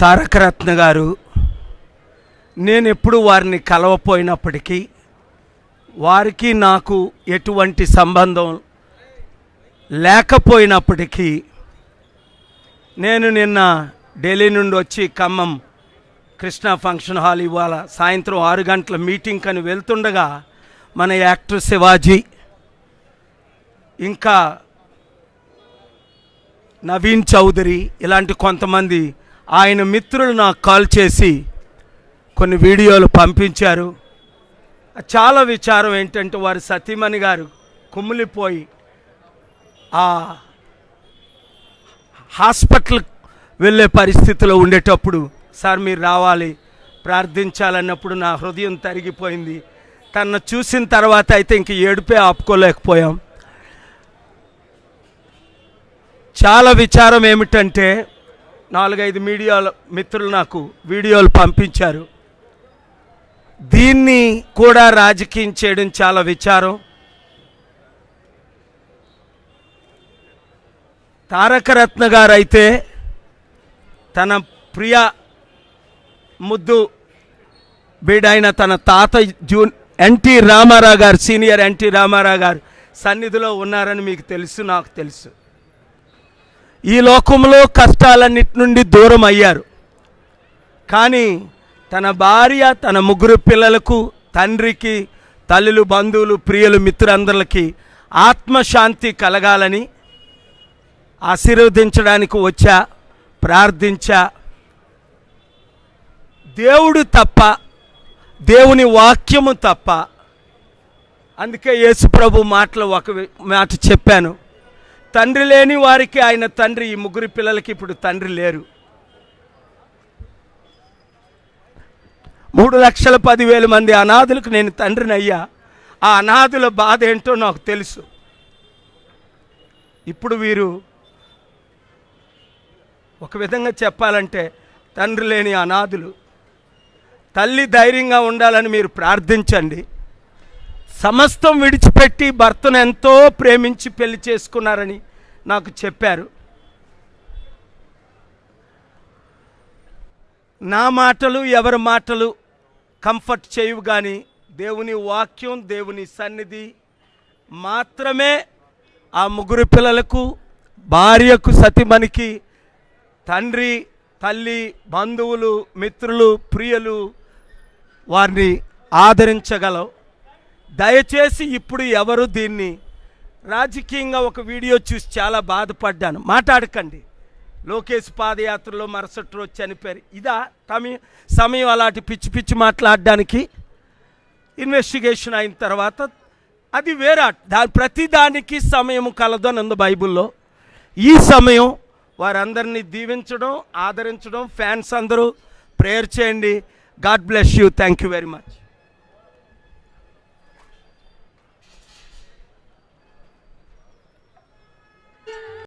తారకరత్న గారు నేను ఎప్పుడు వారిని కలవపోయినప్పటికీ వారికి నాకు ఎటువంటి సంబంధం లేకపోయినప్పటికీ నేను నిన్న ఢిల్లీ నుండి వచ్చి ఖమ్మం కృష్ణా ఫంక్షన్ హాల్ ఇవాళ సాయంత్రం ఆరు గంటల మీటింగ్ అని వెళ్తుండగా మన యాక్టర్ శివాజీ ఇంకా నవీన్ చౌదరి ఇలాంటి కొంతమంది ఆయన మిత్రులు నాకు కాల్ చేసి కొన్ని వీడియోలు పంపించారు. చాలా విచారం ఏంటంటే వారి సతీమణి గారు కుమ్మిలిపోయి ఆ హాస్పిటల్ వెళ్ళే పరిస్థితిలో ఉండేటప్పుడు సార్ మీరు రావాలి ప్రార్థించాలన్నప్పుడు నా హృదయం తరిగిపోయింది. తను చూసిన తర్వాత అయితే ఇంక ఏడుపే ఆపుకోలేకపోయాం. చాలా విచారం ఏమిటంటే నాలుగైదు మీడియాల మిత్రులు నాకు వీడియోలు పంపించారు. దీన్ని కూడా రాజకీయం చేయడం చాలా విచారం. తారకరత్న గారు అయితే తన ప్రియ ముద్దు బీడైన తన తాత జూన్ ఎన్టీ రామారావు గారు సీనియర్ ఎన్టీ రామారావు గారు సన్నిధిలో ఉన్నారని మీకు తెలుసు నాకు తెలుసు. ఈ లోకంలో కష్టాలన్నిటి నుండి దూరం అయ్యారు. కానీ తన భార్య తన ముగ్గురు పిల్లలకు తండ్రికి తల్లులు బంధువులు ప్రియులు మిత్రులందరికీ ఆత్మశాంతి కలగాలని ఆశీర్వదించడానికి వచ్చా ప్రార్థించా. దేవుడు తప్ప దేవుని వాక్యము తప్ప అందుకే యేసుప్రభు మాటలు ఒక మాట చెప్పాను. తండ్రి లేని వారికి ఆయన తండ్రి ఈ ముగ్గురు పిల్లలకి ఇప్పుడు తండ్రి లేరు. మూడు లక్షల పదివేల మంది అనాథులకు నేను తండ్రిని అయ్యా ఆ అనాథుల బాధ ఏంటో నాకు తెలుసు. ఇప్పుడు వీరు ఒక విధంగా చెప్పాలంటే తండ్రి లేని అనాథులు. తల్లి ధైర్యంగా ఉండాలని మీరు ప్రార్థించండి. సమస్తం విడిచిపెట్టి భర్తను ఎంతో ప్రేమించి పెళ్ళి చేసుకున్నారని నాకు చెప్పారు. నా మాటలు ఎవరి మాటలు కంఫర్ట్ చేయవు కానీ దేవుని వాక్యం దేవుని సన్నిధి మాత్రమే ఆ ముగ్గురు పిల్లలకు భార్యకు సతిమణికి తండ్రి తల్లి బంధువులు మిత్రులు ప్రియులు వారిని ఆదరించగలవు. దయచేసి ఇప్పుడు ఎవరు దీన్ని రాజకీయంగా ఒక వీడియో చూసి చాలా బాధపడ్డాను. మాట్లాడకండి. లోకేష్ పాదయాత్రలో మరుసటి రోజు చనిపోయారు. ఇదా తమి సమయం అలాంటి పిచ్చి పిచ్చి మాట్లాడడానికి ఇన్వెస్టిగేషన్ అయిన తర్వాత అది వేరే దా ప్రతిదానికి సమయం కలదు అని ఉంది బైబిల్లో. ఈ సమయం వారందరినీ దీవించడం ఆదరించడం. ఫ్యాన్స్ అందరూ ప్రేయర్ చేయండి. God bless you. Thank you very much.